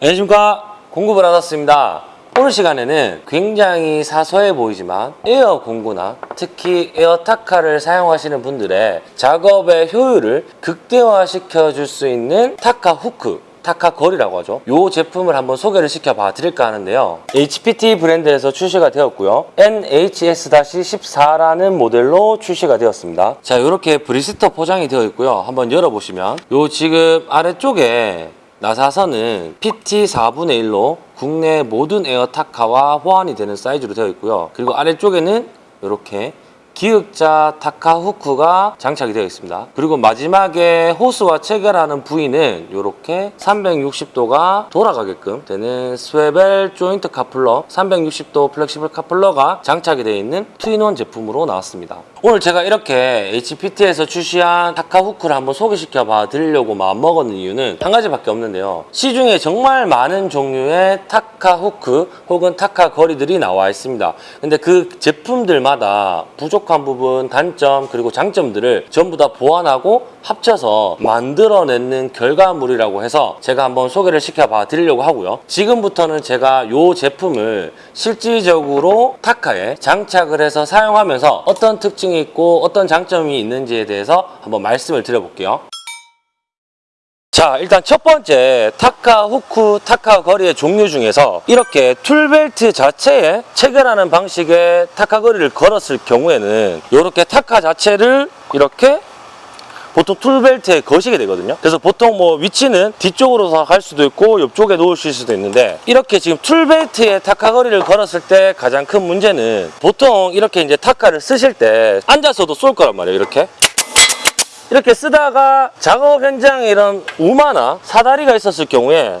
안녕하십니까. 공급을 받았습니다 오늘 시간에는 굉장히 사소해 보이지만 에어 공구나 특히 에어 타카를 사용하시는 분들의 작업의 효율을 극대화시켜 줄 수 있는 타카 후크 타카 거리라고 하죠. 이 제품을 한번 소개를 시켜봐 드릴까 하는데요. HPT 브랜드에서 출시가 되었고요. NHS-14라는 모델로 출시가 되었습니다. 자, 이렇게 blister 포장이 되어 있고요. 한번 열어보시면 요 지금 아래쪽에 나사선은 PT 4분의 1로 국내 모든 에어 타카와 호환이 되는 사이즈로 되어 있고요. 그리고 아래쪽에는 이렇게 기역자 타카 후크가 장착이 되어 있습니다. 그리고 마지막에 호스와 체결하는 부위는 이렇게 360도가 돌아가게끔 되는 swivel joint 카플러 360도 flexible 카플러가 장착이 되어 있는 two-in-one 제품으로 나왔습니다. 오늘 제가 이렇게 HPT에서 출시한 타카 후크를 한번 소개시켜 봐 드리려고 마음먹은 이유는 한 가지밖에 없는데요. 시중에 정말 많은 종류의 타카 후크 혹은 타카 거리들이 나와 있습니다. 근데 그 제품들마다 부족 한 부분, 단점 그리고 장점들을 전부 다 보완하고 합쳐서 만들어내는 결과물이라고 해서 제가 한번 소개를 시켜봐 드리려고 하고요. 지금부터는 제가 이 제품을 실질적으로 타카에 장착을 해서 사용하면서 어떤 특징이 있고 어떤 장점이 있는지에 대해서 한번 말씀을 드려볼게요. 자 일단 첫 번째 타카 후크 타카 거리의 종류 중에서 이렇게 tool belt 자체에 체결하는 방식의 타카 거리를 걸었을 경우에는 이렇게 타카 자체를 이렇게 보통 tool belt에 거시게 되거든요. 그래서 보통 뭐 위치는 뒤쪽으로 갈 수도 있고 옆쪽에 놓으실 수도 있는데 이렇게 지금 tool belt에 타카 거리를 걸었을 때 가장 큰 문제는 보통 이렇게 이제 타카를 쓰실 때 앉아서도 쏠 거란 말이에요 이렇게 이렇게 쓰다가 작업 현장에 이런 우마나 사다리가 있었을 경우에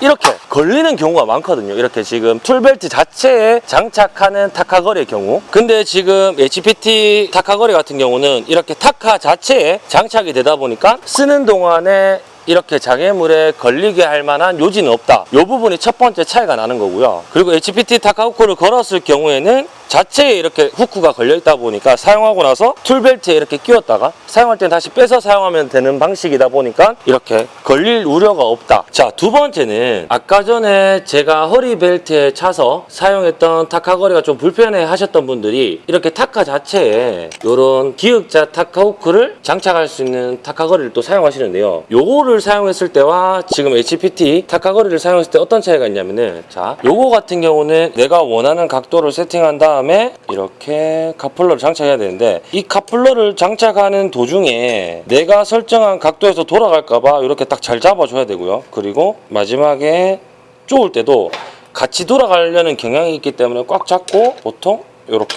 이렇게 걸리는 경우가 많거든요. 이렇게 지금 tool belt 자체에 장착하는 타카거리의 경우. 근데 지금 HPT 타카거리 같은 경우는 이렇게 타카 자체에 장착이 되다 보니까 쓰는 동안에 이렇게 장애물에 걸리게 할 만한 요지는 없다. 이 부분이 첫 번째 차이가 나는 거고요. 그리고 HPT 타카 후크를 걸었을 경우에는 자체에 이렇게 후크가 걸려 있다 보니까 사용하고 나서 tool belt에 이렇게 끼웠다가 사용할 때는 다시 빼서 사용하면 되는 방식이다 보니까 이렇게 걸릴 우려가 없다. 자 두 번째는 아까 전에 제가 허리 벨트에 차서 사용했던 타카 거리가 좀 불편해 하셨던 분들이 이렇게 타카 자체에 이런 기역자 타카 후크를 장착할 수 있는 타카 거리를 또 사용하시는데요. 요거를 사용했을 때와 지금 HPT 타카 거리를 사용했을 때 어떤 차이가 있냐면은 자 요거 같은 경우는 내가 원하는 각도를 세팅한 다음 에 이렇게 카플러를 장착해야 되는데 이 카플러를 장착하는 도중에 내가 설정한 각도에서 돌아갈까봐 이렇게 딱 잘 잡아줘야 되고요. 그리고 마지막에 쪼을 때도 같이 돌아가려는 경향이 있기 때문에 꽉 잡고 보통 이렇게.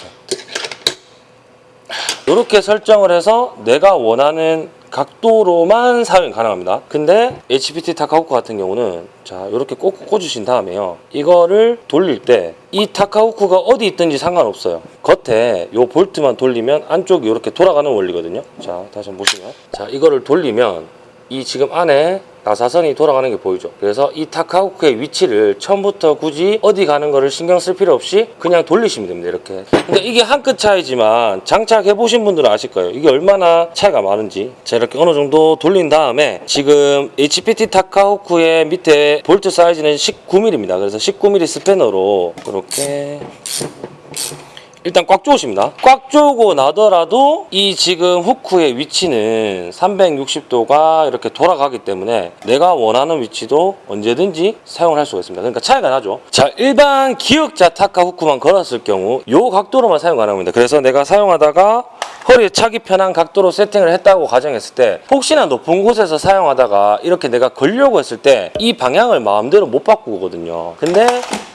이렇게 설정을 해서 내가 원하는 각도로만 사용이 가능합니다. 근데 HPT 타카후크 같은 경우는 자 이렇게 꼭 꽂으신 다음에요. 이거를 돌릴 때 이 타카후크가 어디 있든지 상관없어요. 겉에 요 볼트만 돌리면 안쪽이 이렇게 돌아가는 원리거든요. 자 다시 한번 보시면. 자 이거를 돌리면 이 지금 안에 나사선이 돌아가는 게 보이죠. 그래서 이 타카후크의 위치를 처음부터 굳이 어디 가는 거를 신경 쓸 필요 없이 그냥 돌리시면 됩니다 이렇게. 근데 이게 한 끗 차이지만 장착해 보신 분들은 아실 거예요. 이게 얼마나 차이가 많은지. 자 이렇게 어느 정도 돌린 다음에 지금 HPT 타카후크의 밑에 볼트 사이즈는 19mm입니다. 그래서 19mm 스패너로 이렇게 일단 꽉 조으십니다. 꽉 조고 나더라도 이 지금 후크의 위치는 360도가 이렇게 돌아가기 때문에 내가 원하는 위치도 언제든지 사용을 할 수가 있습니다. 그러니까 차이가 나죠. 자, 일반 기역자 타카 후크만 걸었을 경우 이 각도로만 사용 가능합니다. 그래서 내가 사용하다가 허리에 차기 편한 각도로 세팅을 했다고 가정했을 때 혹시나 높은 곳에서 사용하다가 이렇게 내가 걸려고 했을 때 이 방향을 마음대로 못 바꾸거든요. 근데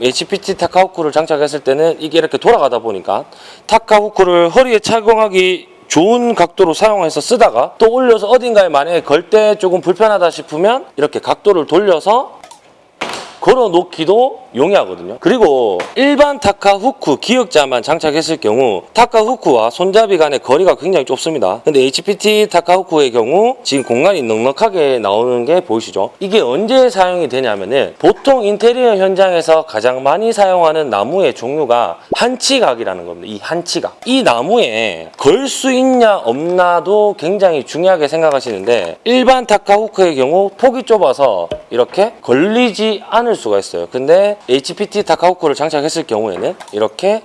HPT 타카 후크를 장착했을 때는 이게 이렇게 돌아가다 보니까 타카 후크를 허리에 착용하기 좋은 각도로 사용해서 쓰다가 또 올려서 어딘가에 만약에 걸 때 조금 불편하다 싶으면 이렇게 각도를 돌려서 걸어 놓기도 용이하거든요. 그리고 일반 타카 후크 기역자만 장착했을 경우 타카 후크와 손잡이 간의 거리가 굉장히 좁습니다. 근데 HPT 타카 후크의 경우 지금 공간이 넉넉하게 나오는 게 보이시죠? 이게 언제 사용이 되냐면 은 보통 인테리어 현장에서 가장 많이 사용하는 나무의 종류가 한치각이라는 겁니다. 이 한치각. 이 나무에 걸 수 있냐 없나도 굉장히 중요하게 생각하시는데 일반 타카 후크의 경우 폭이 좁아서 이렇게 걸리지 않을 수가 있어요. 근데 HPT 타카 후크를 장착했을 경우에는 이렇게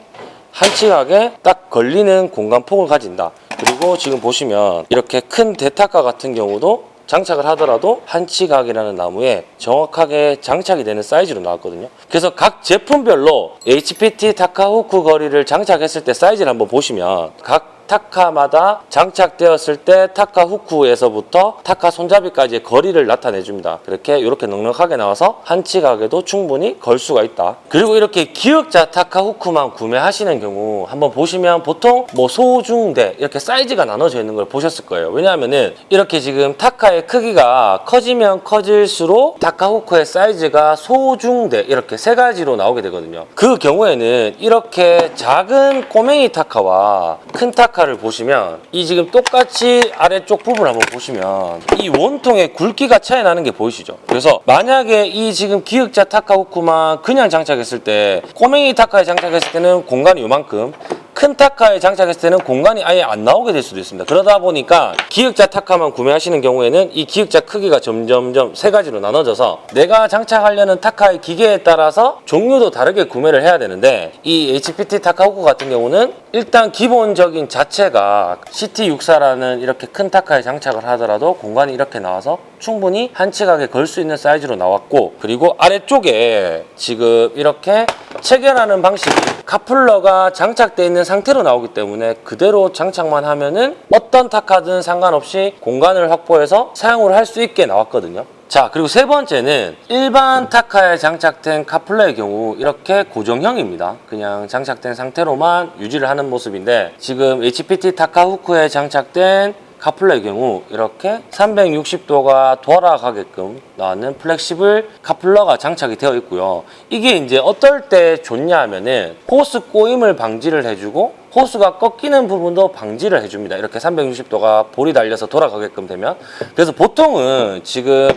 한치각에 딱 걸리는 공간 폭을 가진다. 그리고 지금 보시면 이렇게 큰 대타카 같은 경우도 장착을 하더라도 한치각이라는 나무에 정확하게 장착이 되는 사이즈로 나왔거든요. 그래서 각 제품별로 HPT 타카 후크 거리를 장착했을 때 사이즈를 한번 보시면 각 타카마다 장착되었을 때 타카 후크에서부터 타카 손잡이까지의 거리를 나타내 줍니다. 이렇게 이렇게 넉넉하게 나와서 한치각에도 충분히 걸 수가 있다. 그리고 이렇게 기역자 타카 후크만 구매하시는 경우 한번 보시면 보통 뭐 소중대 이렇게 사이즈가 나눠져 있는 걸 보셨을 거예요. 왜냐하면은 이렇게 지금 타카의 크기가 커지면 커질수록 타카 후크의 사이즈가 소중대 이렇게 세 가지로 나오게 되거든요. 그 경우에는 이렇게 작은 꼬맹이 타카와 큰 타카 를 보시면 이 지금 똑같이 아래쪽 부분 한번 보시면 이 원통의 굵기가 차이 나는 게 보이시죠? 그래서 만약에 이 지금 기역자 타카 후크만 그냥 장착했을 때 꼬맹이 타카에 장착했을 때는 공간이 요만큼 큰 타카에 장착했을 때는 공간이 아예 안 나오게 될 수도 있습니다. 그러다 보니까 기역자 타카만 구매하시는 경우에는 이 기역자 크기가 점점점 세 가지로 나눠져서 내가 장착하려는 타카의 기계에 따라서 종류도 다르게 구매를 해야 되는데 이 HPT 타카 후크 같은 경우는 일단 기본적인 자체가 CT64라는 이렇게 큰 타카에 장착을 하더라도 공간이 이렇게 나와서 충분히 한치각에 걸 수 있는 사이즈로 나왔고 그리고 아래쪽에 지금 이렇게 체결하는 방식이 카플러가 장착되어 있는 상태로 나오기 때문에 그대로 장착만 하면은 어떤 타카든 상관없이 공간을 확보해서 사용을 할 수 있게 나왔거든요. 자 그리고 세 번째는 일반 타카에 장착된 카플러의 경우 이렇게 고정형입니다. 그냥 장착된 상태로만 유지를 하는 모습인데 지금 HPT 타카 후크에 장착된 카플러의 경우 이렇게 360도가 돌아가게끔 나왔는 flexible 카플러가 장착이 되어 있고요. 이게 이제 어떨 때 좋냐 하면은 호스 꼬임을 방지를 해주고 호스가 꺾이는 부분도 방지를 해줍니다. 이렇게 360도가 볼이 달려서 돌아가게끔 되면 그래서 보통은 지금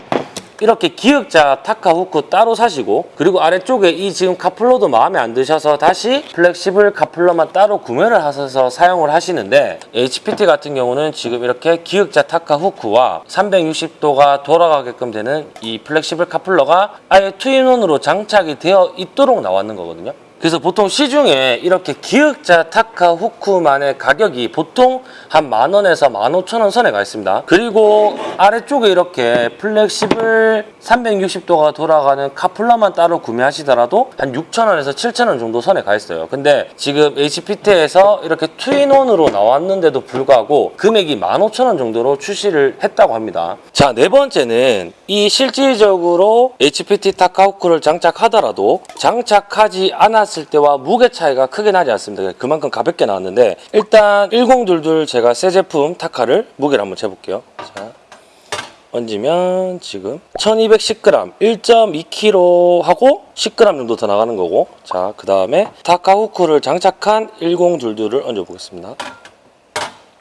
이렇게 기역자 타카 후크 따로 사시고 그리고 아래쪽에 이 지금 카플러도 마음에 안 드셔서 다시 flexible 카플러만 따로 구매를 하셔서 사용을 하시는데 HPT 같은 경우는 지금 이렇게 기역자 타카 후크와 360도가 돌아가게끔 되는 이 flexible 카플러가 아예 two-in-one으로 장착이 되어 있도록 나왔는 거거든요. 그래서 보통 시중에 이렇게 기역자 타카 후크만의 가격이 보통 한 만 원에서 만 오천 원 선에 가 있습니다. 그리고 아래쪽에 이렇게 flexible 360도가 돌아가는 카플러만 따로 구매하시더라도 한 6천 원에서 7천 원 정도 선에 가 있어요. 근데 지금 HPT에서 이렇게 two-in-one으로 나왔는데도 불구하고 금액이 만 오천 원 정도로 출시를 했다고 합니다. 자, 네 번째는 이 실질적으로 HPT 타카 후크를 장착하더라도 장착하지 않았을 때와 무게 차이가 크게 나지 않습니다. 그만큼 가볍게 나왔는데 일단 1022 제가 새 제품 타카를 무게를 한번 재볼게요. 자, 얹으면 지금 1210g 1.2kg 하고 10g 정도 더 나가는 거고 자 그 다음에 타카 후크를 장착한 1022를 얹어 보겠습니다.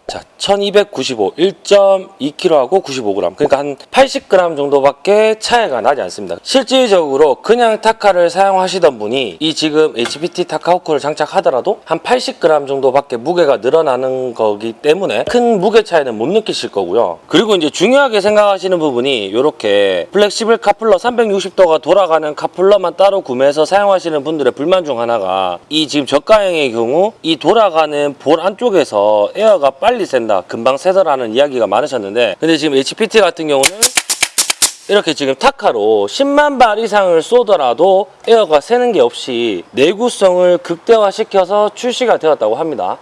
자, 1295, 1.2kg하고 95g. 그러니까 한 80g 정도밖에 차이가 나지 않습니다. 실질적으로 그냥 타카를 사용하시던 분이 이 지금 HPT 타카 후크를 장착하더라도 한 80g 정도밖에 무게가 늘어나는 거기 때문에 큰 무게 차이는 못 느끼실 거고요. 그리고 이제 중요하게 생각하시는 부분이 이렇게 flexible 카플러 360도가 돌아가는 카플러만 따로 구매해서 사용하시는 분들의 불만 중 하나가 이 지금 저가형의 경우 이 돌아가는 볼 안쪽에서 에어가 빨리 샌다 금방 새더라는 이야기가 많으셨는데 근데 지금 HPT 같은 경우는 이렇게 지금 타카로 10만 발 이상을 쏘더라도 에어가 새는 게 없이 내구성을 극대화시켜서 출시가 되었다고 합니다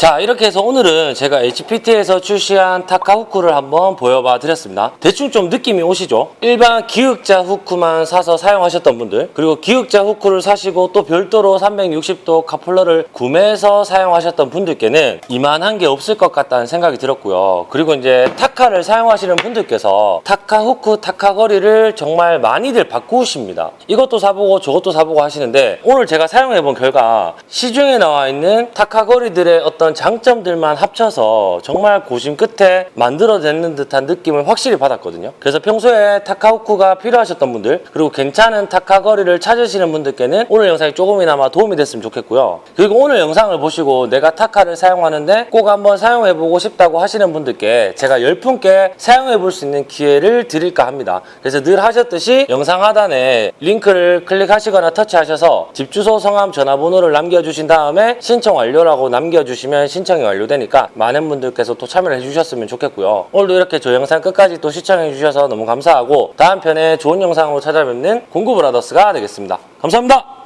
자 이렇게 해서 오늘은 제가 HPT에서 출시한 타카 후크를 한번 보여봐 드렸습니다. 대충 좀 느낌이 오시죠? 일반 기역자 후크만 사서 사용하셨던 분들 그리고 기역자 후크를 사시고 또 별도로 360도 카플러를 구매해서 사용하셨던 분들께는 이만한 게 없을 것 같다는 생각이 들었고요. 그리고 이제 타카를 사용하시는 분들께서 타카 후크, 타카 거리를 정말 많이들 바꾸십니다. 이것도 사보고 저것도 사보고 하시는데 오늘 제가 사용해본 결과 시중에 나와 있는 타카 거리들의 어떤 장점들만 합쳐서 정말 고심 끝에 만들어내는 듯한 느낌을 확실히 받았거든요. 그래서 평소에 타카 후크가 필요하셨던 분들 그리고 괜찮은 타카 거리를 찾으시는 분들께는 오늘 영상이 조금이나마 도움이 됐으면 좋겠고요. 그리고 오늘 영상을 보시고 내가 타카를 사용하는데 꼭 한번 사용해보고 싶다고 하시는 분들께 제가 10분께 사용해볼 수 있는 기회를 드릴까 합니다. 그래서 늘 하셨듯이 영상 하단에 링크를 클릭하시거나 터치하셔서 집 주소, 성함, 전화번호를 남겨주신 다음에 신청 완료라고 남겨주시면 신청이 완료되니까 많은 분들께서 또 참여를 해주셨으면 좋겠고요. 오늘도 이렇게 저 영상 끝까지 또 시청해주셔서 너무 감사하고 다음 편에 좋은 영상으로 찾아뵙는 공구브라더스가 되겠습니다. 감사합니다.